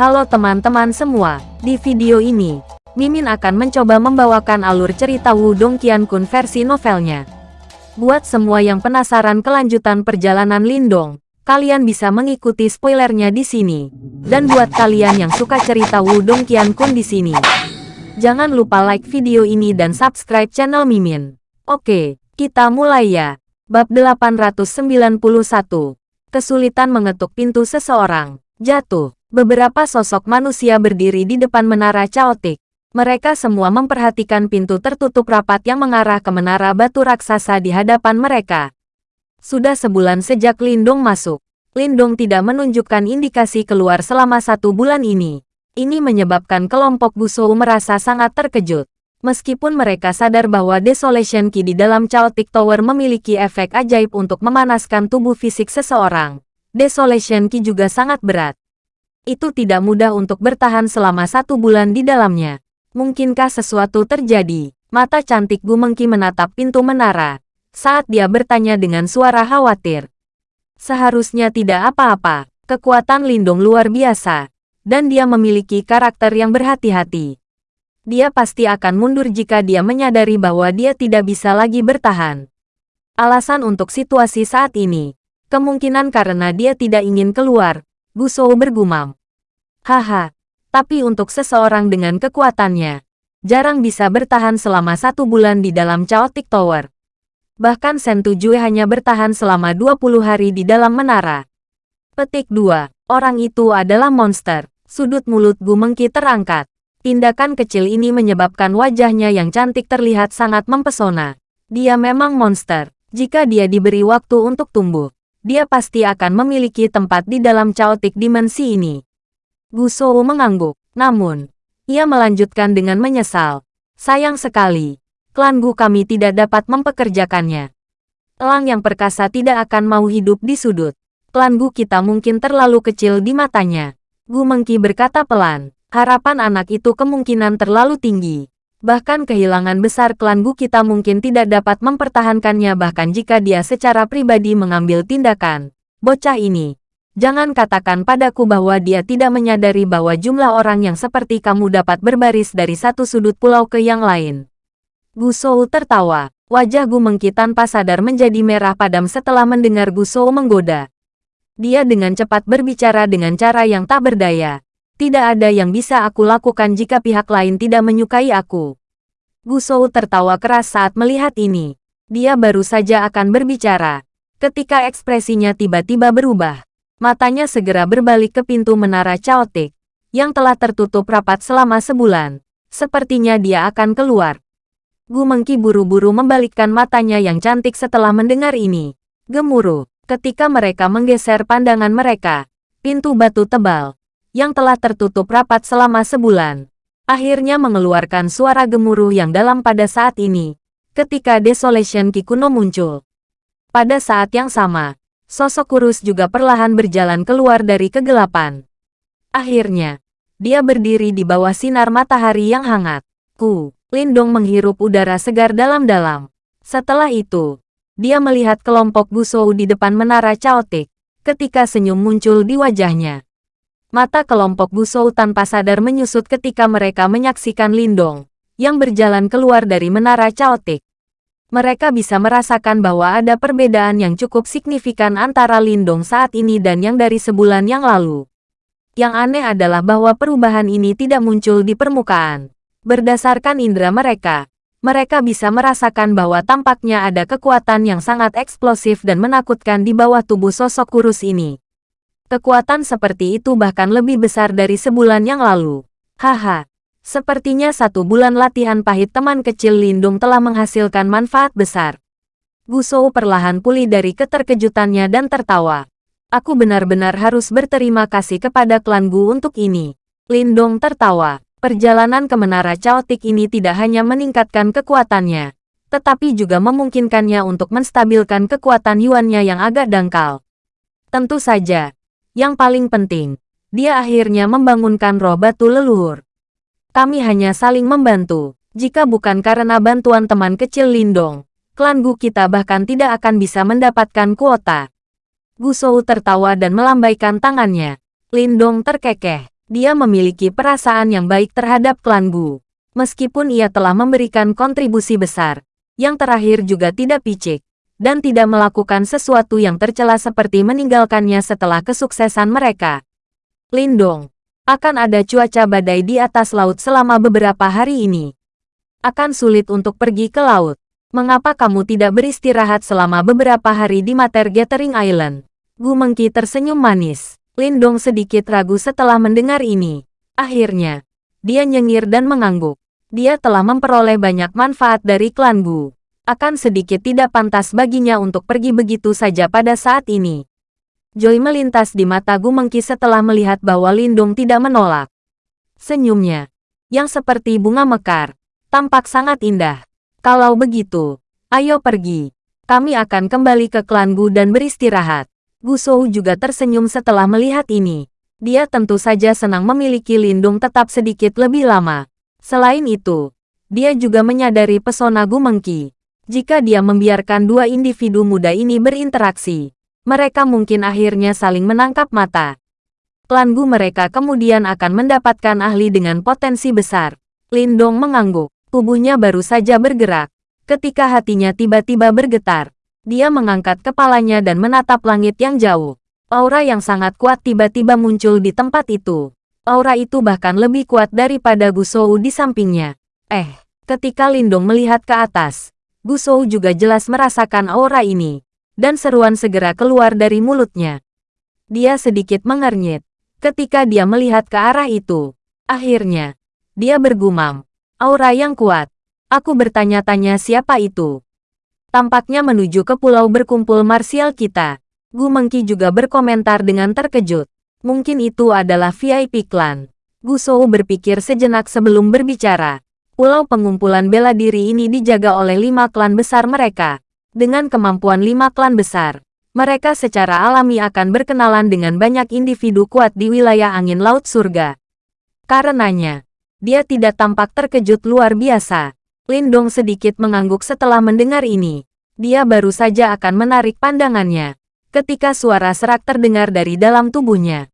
Halo teman-teman semua, di video ini, Mimin akan mencoba membawakan alur cerita Wudong Qiankun versi novelnya. Buat semua yang penasaran kelanjutan perjalanan Lindong, kalian bisa mengikuti spoilernya di sini. Dan buat kalian yang suka cerita Wudong Qiankun di sini, jangan lupa like video ini dan subscribe channel Mimin. Oke, kita mulai ya. Bab 891. Kesulitan mengetuk pintu seseorang. Jatuh. Beberapa sosok manusia berdiri di depan menara caotik. Mereka semua memperhatikan pintu tertutup rapat yang mengarah ke menara batu raksasa di hadapan mereka. Sudah sebulan sejak Lindung masuk. Lindung tidak menunjukkan indikasi keluar selama satu bulan ini. Ini menyebabkan kelompok Gusou merasa sangat terkejut. Meskipun mereka sadar bahwa Desolation Key di dalam Chaotic Tower memiliki efek ajaib untuk memanaskan tubuh fisik seseorang, Desolation Key juga sangat berat itu tidak mudah untuk bertahan selama satu bulan di dalamnya. Mungkinkah sesuatu terjadi? Mata cantik Gu Mengki menatap pintu menara. Saat dia bertanya dengan suara khawatir. Seharusnya tidak apa-apa. Kekuatan Lindung luar biasa. Dan dia memiliki karakter yang berhati-hati. Dia pasti akan mundur jika dia menyadari bahwa dia tidak bisa lagi bertahan. Alasan untuk situasi saat ini. Kemungkinan karena dia tidak ingin keluar, Gusou bergumam. Haha, tapi untuk seseorang dengan kekuatannya, jarang bisa bertahan selama satu bulan di dalam Chaotic Tower. Bahkan Sen Tujue hanya bertahan selama 20 hari di dalam menara. Petik 2. Orang itu adalah monster. Sudut mulut Gu Mengki terangkat. Tindakan kecil ini menyebabkan wajahnya yang cantik terlihat sangat mempesona. Dia memang monster. Jika dia diberi waktu untuk tumbuh, dia pasti akan memiliki tempat di dalam chaotic dimensi ini. Gu Shou mengangguk, namun, ia melanjutkan dengan menyesal. Sayang sekali, klan Gu kami tidak dapat mempekerjakannya. Elang yang perkasa tidak akan mau hidup di sudut. Klan Gu kita mungkin terlalu kecil di matanya. Gu Mengki berkata pelan, harapan anak itu kemungkinan terlalu tinggi. Bahkan kehilangan besar klan Gu kita mungkin tidak dapat mempertahankannya bahkan jika dia secara pribadi mengambil tindakan. Bocah ini. Jangan katakan padaku bahwa dia tidak menyadari bahwa jumlah orang yang seperti kamu dapat berbaris dari satu sudut pulau ke yang lain. Gu Shou tertawa. Wajah Gu Mengki tanpa sadar menjadi merah padam setelah mendengar Gu Shou menggoda. Dia dengan cepat berbicara dengan cara yang tak berdaya. Tidak ada yang bisa aku lakukan jika pihak lain tidak menyukai aku. Gusou tertawa keras saat melihat ini. Dia baru saja akan berbicara. Ketika ekspresinya tiba-tiba berubah, matanya segera berbalik ke pintu menara Chaotic, yang telah tertutup rapat selama sebulan. Sepertinya dia akan keluar. Gu Mengki buru-buru membalikkan matanya yang cantik setelah mendengar ini. Gemuruh, ketika mereka menggeser pandangan mereka, pintu batu tebal, yang telah tertutup rapat selama sebulan, akhirnya mengeluarkan suara gemuruh yang dalam pada saat ini, ketika Desolation Kikuno muncul. Pada saat yang sama, sosok kurus juga perlahan berjalan keluar dari kegelapan. Akhirnya, dia berdiri di bawah sinar matahari yang hangat. Ku, Lindong menghirup udara segar dalam-dalam. Setelah itu, dia melihat kelompok Gusou di depan menara Chaotic, ketika senyum muncul di wajahnya. Mata kelompok Gusou tanpa sadar menyusut ketika mereka menyaksikan Lindong, yang berjalan keluar dari menara Chaotic. Mereka bisa merasakan bahwa ada perbedaan yang cukup signifikan antara Lindong saat ini dan yang dari sebulan yang lalu. Yang aneh adalah bahwa perubahan ini tidak muncul di permukaan. Berdasarkan indera mereka, mereka bisa merasakan bahwa tampaknya ada kekuatan yang sangat eksplosif dan menakutkan di bawah tubuh sosok kurus ini. Kekuatan seperti itu bahkan lebih besar dari sebulan yang lalu. Haha, sepertinya satu bulan latihan pahit teman kecil Lindung telah menghasilkan manfaat besar. Gusou perlahan pulih dari keterkejutannya dan tertawa. Aku benar-benar harus berterima kasih kepada klan Gu untuk ini. Lindong tertawa. Perjalanan ke menara caotik ini tidak hanya meningkatkan kekuatannya, tetapi juga memungkinkannya untuk menstabilkan kekuatan Yuannya yang agak dangkal. Tentu saja, yang paling penting, dia akhirnya membangunkan roh batu leluhur. Kami hanya saling membantu. Jika bukan karena bantuan teman kecil Lindong, klan Gu kita bahkan tidak akan bisa mendapatkan kuota. Gu Shou tertawa dan melambaikan tangannya. Lindong terkekeh. Dia memiliki perasaan yang baik terhadap klan Gu. Meskipun ia telah memberikan kontribusi besar, yang terakhir juga tidak picik, dan tidak melakukan sesuatu yang tercela seperti meninggalkannya setelah kesuksesan mereka. Lindong, akan ada cuaca badai di atas laut selama beberapa hari ini. Akan sulit untuk pergi ke laut. Mengapa kamu tidak beristirahat selama beberapa hari di Mater Gathering Island? Gu Mengki tersenyum manis. Lindong sedikit ragu setelah mendengar ini. Akhirnya, dia nyengir dan mengangguk. Dia telah memperoleh banyak manfaat dari klan Gu. Akan sedikit tidak pantas baginya untuk pergi begitu saja pada saat ini. Joy melintas di mata Gu Mengki setelah melihat bahwa Lindong tidak menolak. Senyumnya, yang seperti bunga mekar, tampak sangat indah. Kalau begitu, ayo pergi. Kami akan kembali ke klan Gu dan beristirahat. Gu Shou juga tersenyum setelah melihat ini. Dia tentu saja senang memiliki Lindung tetap sedikit lebih lama. Selain itu, dia juga menyadari pesona Gu Mengki. Jika dia membiarkan dua individu muda ini berinteraksi, mereka mungkin akhirnya saling menangkap mata. Klan mereka kemudian akan mendapatkan ahli dengan potensi besar. Lindong mengangguk, tubuhnya baru saja bergerak. Ketika hatinya tiba-tiba bergetar, dia mengangkat kepalanya dan menatap langit yang jauh. Aura yang sangat kuat tiba-tiba muncul di tempat itu. Aura itu bahkan lebih kuat daripada Gusou di sampingnya. Eh, ketika Lindong melihat ke atas, Gusou juga jelas merasakan aura ini. Dan seruan segera keluar dari mulutnya. Dia sedikit mengernyit. Ketika dia melihat ke arah itu, akhirnya, dia bergumam. Aura yang kuat. Aku bertanya-tanya siapa itu. Tampaknya menuju ke pulau berkumpul marsial kita. Gu Mengki juga berkomentar dengan terkejut. Mungkin itu adalah VIP klan. Gu Shou berpikir sejenak sebelum berbicara. Pulau pengumpulan bela diri ini dijaga oleh lima klan besar mereka. Dengan kemampuan lima klan besar, mereka secara alami akan berkenalan dengan banyak individu kuat di wilayah angin laut surga. Karenanya, dia tidak tampak terkejut luar biasa. Lindong sedikit mengangguk setelah mendengar ini. Dia baru saja akan menarik pandangannya. Ketika suara serak terdengar dari dalam tubuhnya.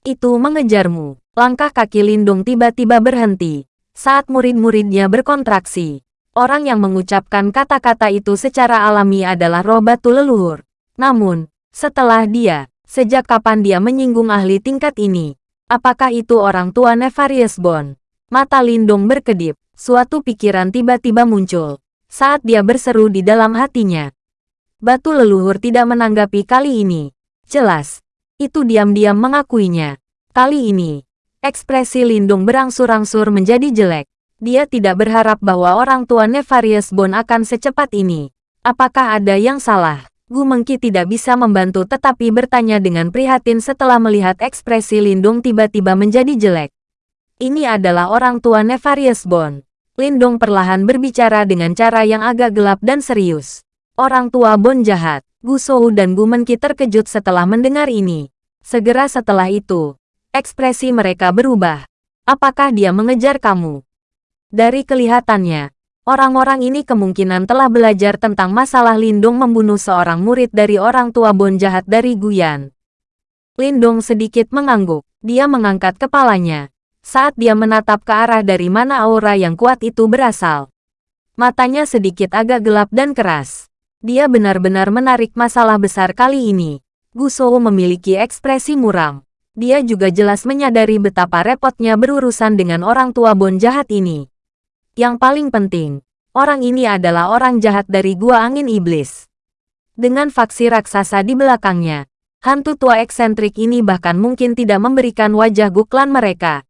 Itu mengejarmu. Langkah kaki Lindung tiba-tiba berhenti. Saat murid-muridnya berkontraksi. Orang yang mengucapkan kata-kata itu secara alami adalah roh batu leluhur. Namun, setelah dia, sejak kapan dia menyinggung ahli tingkat ini? Apakah itu orang tua Nefarious Bond? Mata Lindung berkedip. Suatu pikiran tiba-tiba muncul saat dia berseru di dalam hatinya. Batu leluhur tidak menanggapi kali ini. Jelas, itu diam-diam mengakuinya. Kali ini, ekspresi Lindung berangsur-angsur menjadi jelek. Dia tidak berharap bahwa orang tua Nefarious Bone akan secepat ini. Apakah ada yang salah? Gu Mengki tidak bisa membantu tetapi bertanya dengan prihatin setelah melihat ekspresi Lindung tiba-tiba menjadi jelek. Ini adalah orang tua Nefarious Bone. Lindong perlahan berbicara dengan cara yang agak gelap dan serius. Orang tua Bon jahat, Gu Shou dan Gu Menqi terkejut setelah mendengar ini. Segera setelah itu, ekspresi mereka berubah. Apakah dia mengejar kamu? Dari kelihatannya, orang-orang ini kemungkinan telah belajar tentang masalah Lindong membunuh seorang murid dari orang tua Bon jahat dari Guyan. Lindong sedikit mengangguk. Dia mengangkat kepalanya saat dia menatap ke arah dari mana aura yang kuat itu berasal. Matanya sedikit agak gelap dan keras. Dia benar-benar menarik masalah besar kali ini. Gusou memiliki ekspresi muram. Dia juga jelas menyadari betapa repotnya berurusan dengan orang tua Bon jahat ini. Yang paling penting, orang ini adalah orang jahat dari Gua Angin Iblis. Dengan faksi raksasa di belakangnya, hantu tua eksentrik ini bahkan mungkin tidak memberikan wajah Guklan mereka.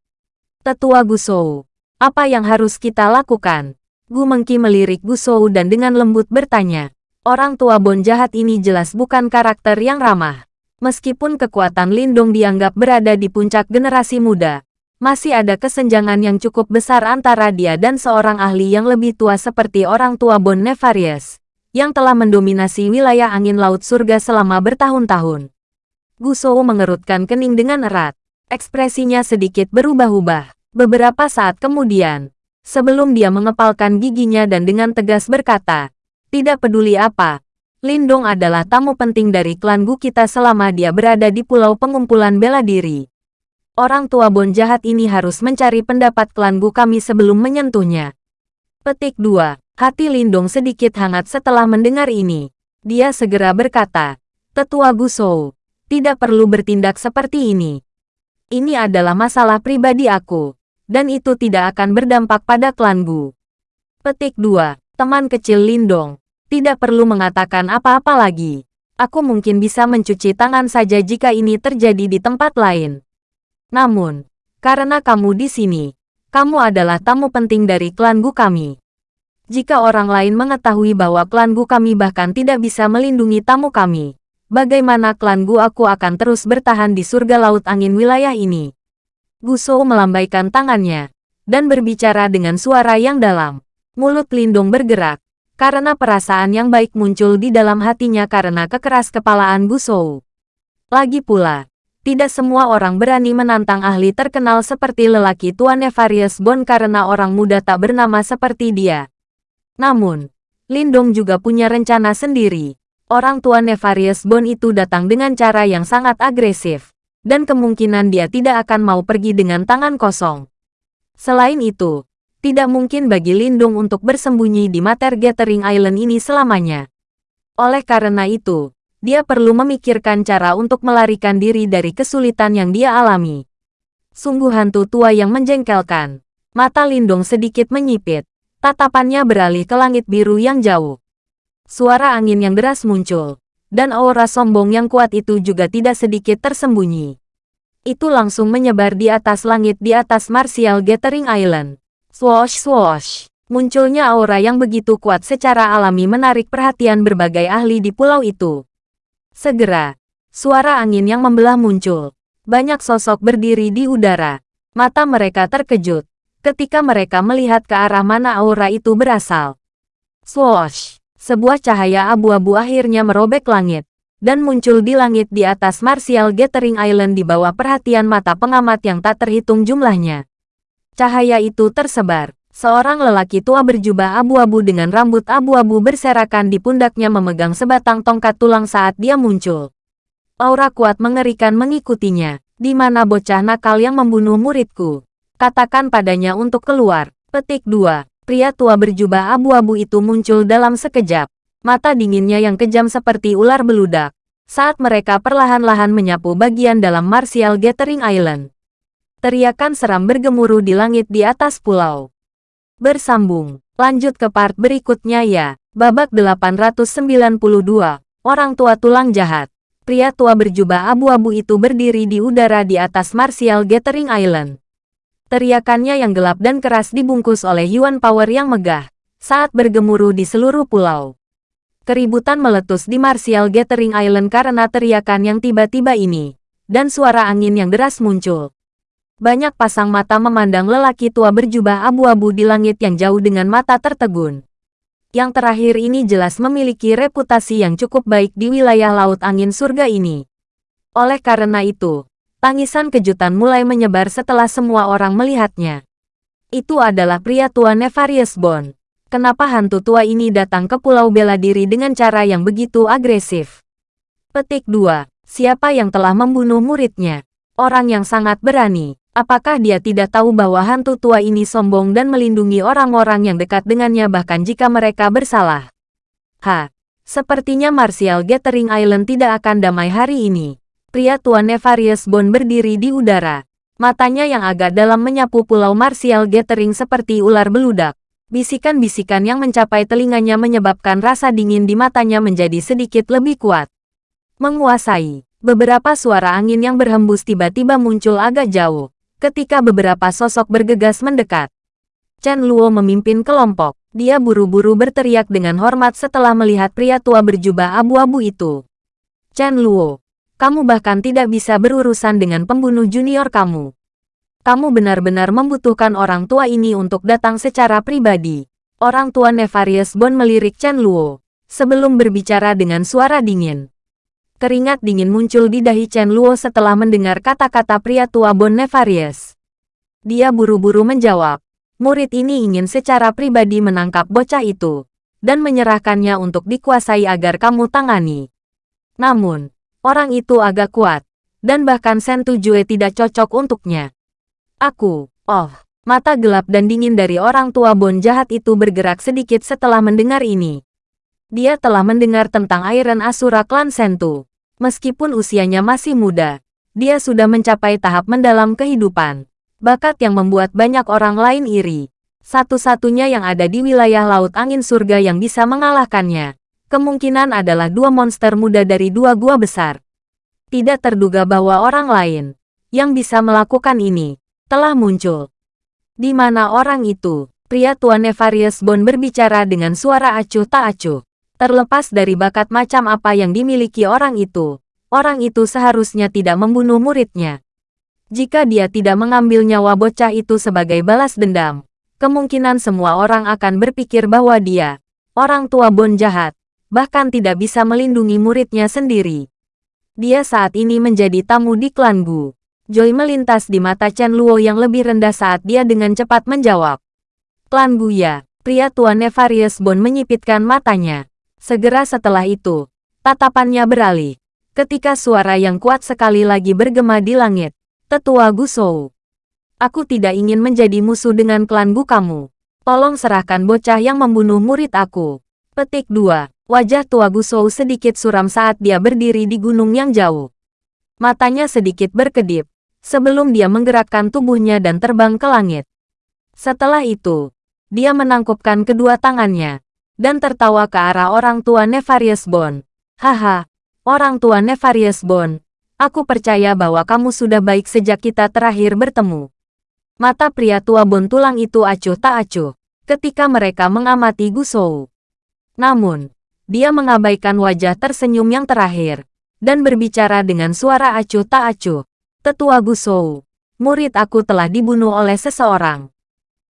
Tetua Gusou. Apa yang harus kita lakukan? Gu Mengki melirik Gusou dan dengan lembut bertanya. Orang tua Bon jahat ini jelas bukan karakter yang ramah. Meskipun kekuatan Lindung dianggap berada di puncak generasi muda, masih ada kesenjangan yang cukup besar antara dia dan seorang ahli yang lebih tua seperti orang tua Bon Nefarious, yang telah mendominasi wilayah angin laut surga selama bertahun-tahun. Gusou mengerutkan kening dengan erat. Ekspresinya sedikit berubah-ubah. Beberapa saat kemudian, sebelum dia mengepalkan giginya dan dengan tegas berkata, tidak peduli apa, Lindong adalah tamu penting dari klan Gu kita selama dia berada di pulau pengumpulan bela diri. Orang tua Bon jahat ini harus mencari pendapat klan Gu kami sebelum menyentuhnya. Petik 2. Hati Lindong sedikit hangat setelah mendengar ini. Dia segera berkata, Tetua Gu Shou, tidak perlu bertindak seperti ini. Ini adalah masalah pribadi aku, dan itu tidak akan berdampak pada klan Gu. Petik 2. Teman kecil Lindong, tidak perlu mengatakan apa-apa lagi. Aku mungkin bisa mencuci tangan saja jika ini terjadi di tempat lain. Namun, karena kamu di sini, kamu adalah tamu penting dari klan Gu kami. Jika orang lain mengetahui bahwa klan Gu kami bahkan tidak bisa melindungi tamu kami, bagaimana klan Gu aku akan terus bertahan di surga laut angin wilayah ini? Gu Shou melambaikan tangannya, dan berbicara dengan suara yang dalam. Mulut Lindung bergerak, karena perasaan yang baik muncul di dalam hatinya karena kekeras kepalaan Gu Shou. Lagi pula, tidak semua orang berani menantang ahli terkenal seperti lelaki tua Nefarious Bond karena orang muda tak bernama seperti dia. Namun, Lindong juga punya rencana sendiri. Orang tua Nefarious Bond itu datang dengan cara yang sangat agresif, dan kemungkinan dia tidak akan mau pergi dengan tangan kosong. Selain itu, tidak mungkin bagi Lindung untuk bersembunyi di Mater Gathering Island ini selamanya. Oleh karena itu, dia perlu memikirkan cara untuk melarikan diri dari kesulitan yang dia alami. Sungguh hantu tua yang menjengkelkan. Mata Lindong sedikit menyipit. Tatapannya beralih ke langit biru yang jauh. Suara angin yang deras muncul, dan aura sombong yang kuat itu juga tidak sedikit tersembunyi. Itu langsung menyebar di atas langit di atas Martial Gathering Island. Swoosh swoosh. Munculnya aura yang begitu kuat secara alami menarik perhatian berbagai ahli di pulau itu. Segera, suara angin yang membelah muncul. Banyak sosok berdiri di udara. Mata mereka terkejut ketika mereka melihat ke arah mana aura itu berasal. Swoosh! Sebuah cahaya abu-abu akhirnya merobek langit dan muncul di langit di atas Martial Gathering Island di bawah perhatian mata pengamat yang tak terhitung jumlahnya. Cahaya itu tersebar. Seorang lelaki tua berjubah abu-abu dengan rambut abu-abu berserakan di pundaknya memegang sebatang tongkat tulang saat dia muncul. Aura kuat mengerikan mengikutinya. Di mana bocah nakal yang membunuh muridku? Katakan padanya untuk keluar. Petik 2. Pria tua berjubah abu-abu itu muncul dalam sekejap. Mata dinginnya yang kejam seperti ular beludak. Saat mereka perlahan-lahan menyapu bagian dalam Martial Gathering Island. Teriakan seram bergemuruh di langit di atas pulau. Bersambung. Lanjut ke part berikutnya ya. Babak 892. Orang tua tulang jahat. Pria tua berjubah abu-abu itu berdiri di udara di atas Martial Gathering Island. Teriakannya yang gelap dan keras dibungkus oleh Yuan Power yang megah saat bergemuruh di seluruh pulau. Keributan meletus di Martial Gathering Island karena teriakan yang tiba-tiba ini, dan suara angin yang deras muncul. Banyak pasang mata memandang lelaki tua berjubah abu-abu di langit yang jauh dengan mata tertegun. Yang terakhir ini jelas memiliki reputasi yang cukup baik di wilayah Laut Angin Surga ini. Oleh karena itu, tangisan kejutan mulai menyebar setelah semua orang melihatnya. Itu adalah pria tua Nefarious Bond. Kenapa hantu tua ini datang ke Pulau Bela Diri dengan cara yang begitu agresif? Petik 2. Siapa yang telah membunuh muridnya? Orang yang sangat berani. Apakah dia tidak tahu bahwa hantu tua ini sombong dan melindungi orang-orang yang dekat dengannya bahkan jika mereka bersalah? Ha, sepertinya Martial Gathering Island tidak akan damai hari ini. Pria tua Nefarious Bond berdiri di udara. Matanya yang agak dalam menyapu pulau Martial Gathering seperti ular beludak. Bisikan-bisikan yang mencapai telinganya menyebabkan rasa dingin di matanya menjadi sedikit lebih kuat. Menguasai. Beberapa suara angin yang berhembus tiba-tiba muncul agak jauh ketika beberapa sosok bergegas mendekat. Chen Luo memimpin kelompok. Dia buru-buru berteriak dengan hormat setelah melihat pria tua berjubah abu-abu itu. Chen Luo, kamu bahkan tidak bisa berurusan dengan pembunuh junior kamu. Kamu benar-benar membutuhkan orang tua ini untuk datang secara pribadi. Orang tua Nefarious Bond melirik Chen Luo sebelum berbicara dengan suara dingin. Keringat dingin muncul di dahi Chen Luo setelah mendengar kata-kata pria tua Bon Nefarious. Dia buru-buru menjawab, murid ini ingin secara pribadi menangkap bocah itu, dan menyerahkannya untuk dikuasai agar kamu tangani. Namun, orang itu agak kuat, dan bahkan Sen Tujue tidak cocok untuknya. Aku, oh, mata gelap dan dingin dari orang tua Bon jahat itu bergerak sedikit setelah mendengar ini. Dia telah mendengar tentang Iron Asura klan Sentu. Meskipun usianya masih muda, dia sudah mencapai tahap mendalam kehidupan. Bakat yang membuat banyak orang lain iri. Satu-satunya yang ada di wilayah Laut Angin Surga yang bisa mengalahkannya. Kemungkinan adalah dua monster muda dari dua gua besar. Tidak terduga bahwa orang lain yang bisa melakukan ini telah muncul. Di mana orang itu? Pria tua Nefarious Bond berbicara dengan suara acuh tak acuh. Terlepas dari bakat macam apa yang dimiliki orang itu, orang itu seharusnya tidak membunuh muridnya. Jika dia tidak mengambil nyawa bocah itu sebagai balas dendam, kemungkinan semua orang akan berpikir bahwa dia, orang tua Bon jahat, bahkan tidak bisa melindungi muridnya sendiri. Dia saat ini menjadi tamu di klan Gu. Joy melintas di mata Chen Luo yang lebih rendah saat dia dengan cepat menjawab. Klan Gu ya, pria tua Nefarious Bon menyipitkan matanya. Segera setelah itu, tatapannya beralih. Ketika suara yang kuat sekali lagi bergema di langit. Tetua Gusou. Aku tidak ingin menjadi musuh dengan klan Gu kamu. Tolong serahkan bocah yang membunuh murid aku. Petik 2. Wajah tua Gusou sedikit suram saat dia berdiri di gunung yang jauh. Matanya sedikit berkedip, sebelum dia menggerakkan tubuhnya dan terbang ke langit. Setelah itu, dia menangkupkan kedua tangannya, dan tertawa ke arah orang tua Nefarious Bond. Haha, orang tua Nefarious Bond, aku percaya bahwa kamu sudah baik sejak kita terakhir bertemu. Mata pria tua Bond tulang itu acuh tak acuh ketika mereka mengamati Gusou. Namun, dia mengabaikan wajah tersenyum yang terakhir dan berbicara dengan suara acuh tak acuh. Tetua Gusou, murid aku telah dibunuh oleh seseorang.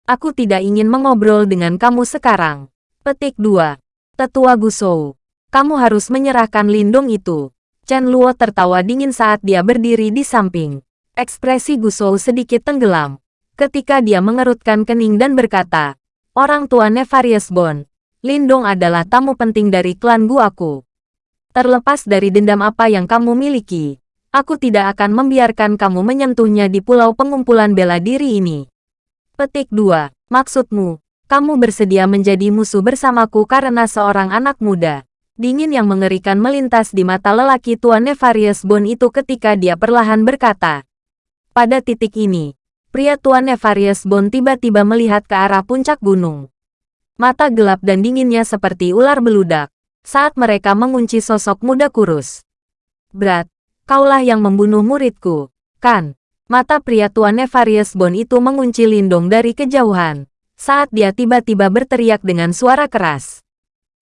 Aku tidak ingin mengobrol dengan kamu sekarang. Petik 2. Tetua Gusou. Kamu harus menyerahkan lindung itu. Chen Luo tertawa dingin saat dia berdiri di samping. Ekspresi Gusou sedikit tenggelam. Ketika dia mengerutkan kening dan berkata, Orang tua Nefarious Bond, Lindong adalah tamu penting dari klan Gu aku. Terlepas dari dendam apa yang kamu miliki, aku tidak akan membiarkan kamu menyentuhnya di pulau pengumpulan bela diri ini. Petik 2. Maksudmu, kamu bersedia menjadi musuh bersamaku karena seorang anak muda. Dingin yang mengerikan melintas di mata lelaki tua Nefarious Bone itu ketika dia perlahan berkata. Pada titik ini, pria tua Nefarious Bone tiba-tiba melihat ke arah puncak gunung. Mata gelap dan dinginnya seperti ular beludak saat mereka mengunci sosok muda kurus. Berat, kaulah yang membunuh muridku, kan? Mata pria tua Nefarious Bone itu mengunci Lindong dari kejauhan saat dia tiba-tiba berteriak dengan suara keras.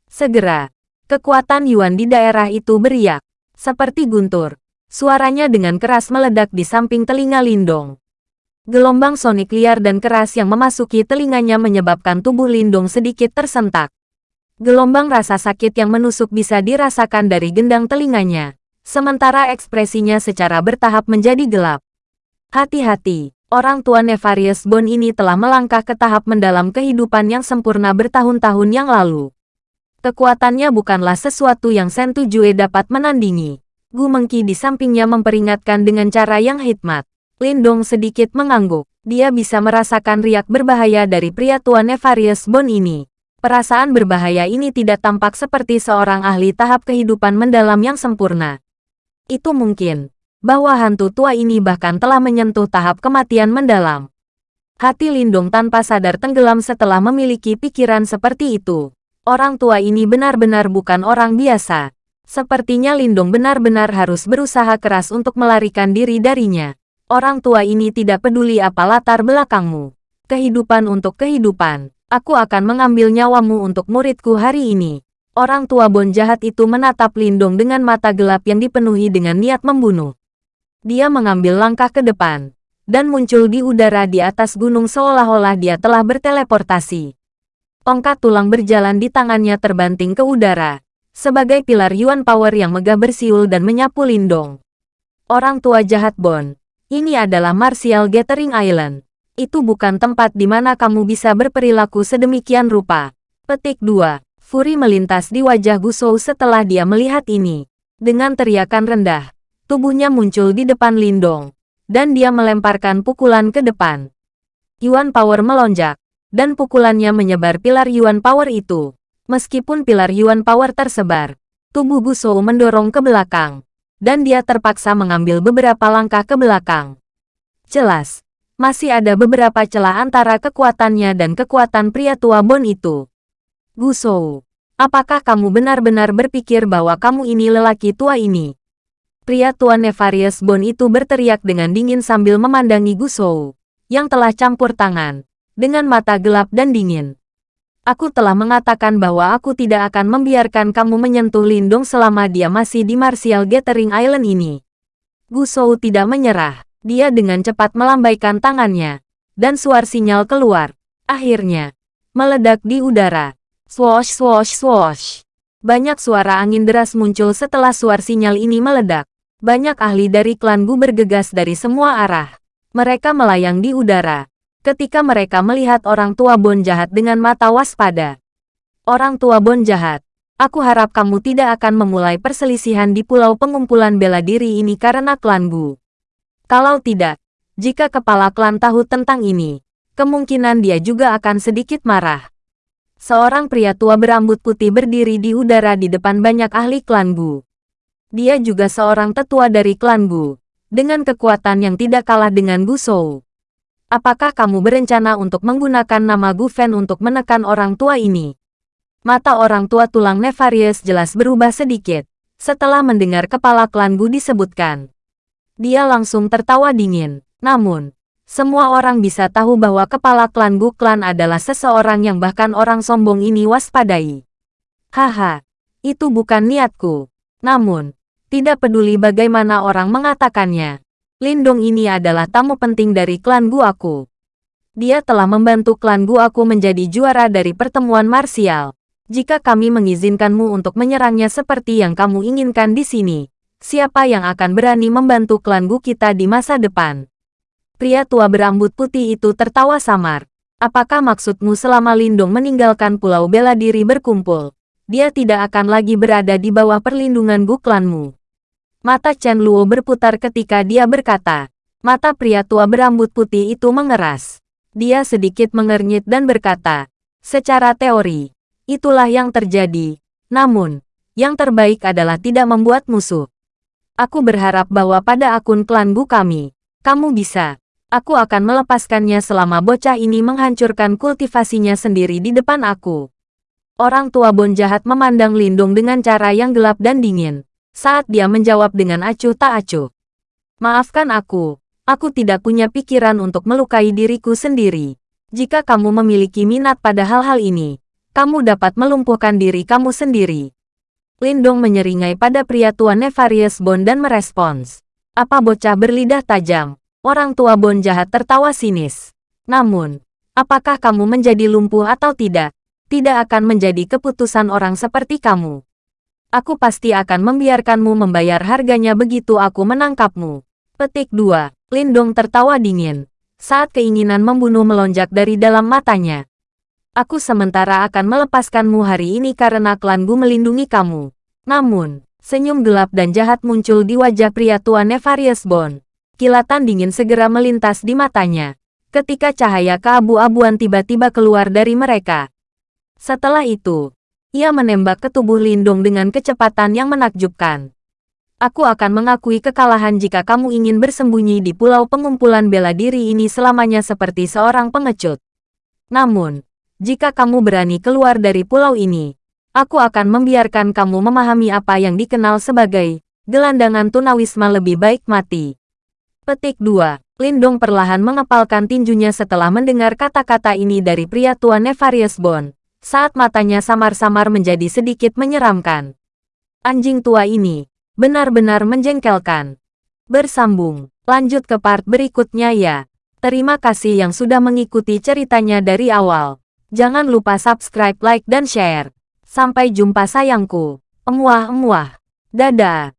Segera, kekuatan Yuan di daerah itu beriak, seperti guntur. Suaranya dengan keras meledak di samping telinga Lindong. Gelombang sonik liar dan keras yang memasuki telinganya menyebabkan tubuh Lindong sedikit tersentak. Gelombang rasa sakit yang menusuk bisa dirasakan dari gendang telinganya, sementara ekspresinya secara bertahap menjadi gelap. Hati-hati, orang tua Nefarious Bone ini telah melangkah ke tahap mendalam kehidupan yang sempurna bertahun-tahun yang lalu. Kekuatannya bukanlah sesuatu yang Sentu Jue dapat menandingi. Gu Mengki di sampingnya memperingatkan dengan cara yang hikmat. Lindong sedikit mengangguk. Dia bisa merasakan riak berbahaya dari pria tua Nefarious Bone ini. Perasaan berbahaya ini tidak tampak seperti seorang ahli tahap kehidupan mendalam yang sempurna. Itu mungkin bahwa hantu tua ini bahkan telah menyentuh tahap kematian mendalam. Hati Lindung tanpa sadar tenggelam setelah memiliki pikiran seperti itu. Orang tua ini benar-benar bukan orang biasa. Sepertinya Lindung benar-benar harus berusaha keras untuk melarikan diri darinya. Orang tua ini tidak peduli apa latar belakangmu. Kehidupan untuk kehidupan. Aku akan mengambil nyawamu untuk muridku hari ini. Orang tua Bon jahat itu menatap Lindung dengan mata gelap yang dipenuhi dengan niat membunuh. Dia mengambil langkah ke depan dan muncul di udara di atas gunung seolah-olah dia telah berteleportasi. Tongkat tulang berjalan di tangannya terbanting ke udara, sebagai pilar Yuan Power yang megah bersiul dan menyapu Lindong. Orang tua jahat Bon, ini adalah Martial Gathering Island. Itu bukan tempat di mana kamu bisa berperilaku sedemikian rupa. Petik 2. Furi melintas di wajah Gusou setelah dia melihat ini. Dengan teriakan rendah, tubuhnya muncul di depan Lindong, dan dia melemparkan pukulan ke depan. Yuan Power melonjak, dan pukulannya menyebar pilar Yuan Power itu. Meskipun pilar Yuan Power tersebar, tubuh Gusou mendorong ke belakang, dan dia terpaksa mengambil beberapa langkah ke belakang. Jelas, masih ada beberapa celah antara kekuatannya dan kekuatan pria tua Bon itu. Gusou, apakah kamu benar-benar berpikir bahwa kamu ini lelaki tua ini? Pria tua Nefarious Bon itu berteriak dengan dingin sambil memandangi Gusou, yang telah campur tangan, dengan mata gelap dan dingin. Aku telah mengatakan bahwa aku tidak akan membiarkan kamu menyentuh Lindung selama dia masih di Martial Gathering Island ini. Gusou tidak menyerah. Dia dengan cepat melambaikan tangannya, dan suar sinyal keluar. Akhirnya, meledak di udara. Swosh swosh swosh. Banyak suara angin deras muncul setelah suar sinyal ini meledak. Banyak ahli dari klan Gu bergegas dari semua arah. Mereka melayang di udara. Ketika mereka melihat orang tua Bon jahat dengan mata waspada. Orang tua Bon jahat, aku harap kamu tidak akan memulai perselisihan di pulau pengumpulan bela diri ini karena klan Gu. Kalau tidak, jika kepala klan tahu tentang ini, kemungkinan dia juga akan sedikit marah. Seorang pria tua berambut putih berdiri di udara di depan banyak ahli klan Gu. Dia juga seorang tetua dari klan Gu, dengan kekuatan yang tidak kalah dengan Gu Shou. Apakah kamu berencana untuk menggunakan nama Gu Fen untuk menekan orang tua ini? Mata orang tua tulang Nefarious jelas berubah sedikit, setelah mendengar kepala klan Gu disebutkan. Dia langsung tertawa dingin, namun, semua orang bisa tahu bahwa kepala klan Gu klan adalah seseorang yang bahkan orang sombong ini waspadai. Haha, itu bukan niatku. Namun, tidak peduli bagaimana orang mengatakannya. Lindong ini adalah tamu penting dari klan Gu aku. Dia telah membantu klan Gu aku menjadi juara dari pertemuan marsial. Jika kami mengizinkanmu untuk menyerangnya seperti yang kamu inginkan di sini, siapa yang akan berani membantu klan Gu kita di masa depan? Pria tua berambut putih itu tertawa samar. Apakah maksudmu selama Lindong meninggalkan pulau bela diri berkumpul? Dia tidak akan lagi berada di bawah perlindungan Gu klanmu. Mata Chen Luo berputar ketika dia berkata. Mata pria tua berambut putih itu mengeras. Dia sedikit mengernyit dan berkata, Secara teori, itulah yang terjadi. Namun, yang terbaik adalah tidak membuat musuh. Aku berharap bahwa pada akun klan Bu kami, kamu bisa. Aku akan melepaskannya selama bocah ini menghancurkan kultivasinya sendiri di depan aku. Orang tua Bon jahat memandang Lindung dengan cara yang gelap dan dingin saat dia menjawab dengan acuh tak acuh. Maafkan aku, aku tidak punya pikiran untuk melukai diriku sendiri. Jika kamu memiliki minat pada hal-hal ini, kamu dapat melumpuhkan diri kamu sendiri. Lindong menyeringai pada pria tua Nefarious Bond dan merespons. Apa bocah berlidah tajam? Orang tua Bond jahat tertawa sinis. Namun, apakah kamu menjadi lumpuh atau tidak? Tidak akan menjadi keputusan orang seperti kamu aku pasti akan membiarkanmu membayar harganya begitu aku menangkapmu. Petik 2. Lindong tertawa dingin. Saat keinginan membunuh melonjak dari dalam matanya. Aku sementara akan melepaskanmu hari ini karena klanku melindungi kamu. Namun, senyum gelap dan jahat muncul di wajah pria tua Nefarious Bond. Kilatan dingin segera melintas di matanya. Ketika cahaya keabu-abuan tiba-tiba keluar dari mereka. Setelah itu, ia menembak ke tubuh Lindong dengan kecepatan yang menakjubkan. Aku akan mengakui kekalahan jika kamu ingin bersembunyi di pulau pengumpulan bela diri ini selamanya seperti seorang pengecut. Namun, jika kamu berani keluar dari pulau ini, aku akan membiarkan kamu memahami apa yang dikenal sebagai gelandangan tunawisma lebih baik mati. Petik 2. Lindong perlahan mengepalkan tinjunya setelah mendengar kata-kata ini dari pria tua Nefarious Bond saat matanya samar-samar menjadi sedikit menyeramkan. Anjing tua ini benar-benar menjengkelkan. Bersambung, lanjut ke part berikutnya ya. Terima kasih yang sudah mengikuti ceritanya dari awal. Jangan lupa subscribe, like, dan share. Sampai jumpa sayangku. Emuah-emuah. Dadah.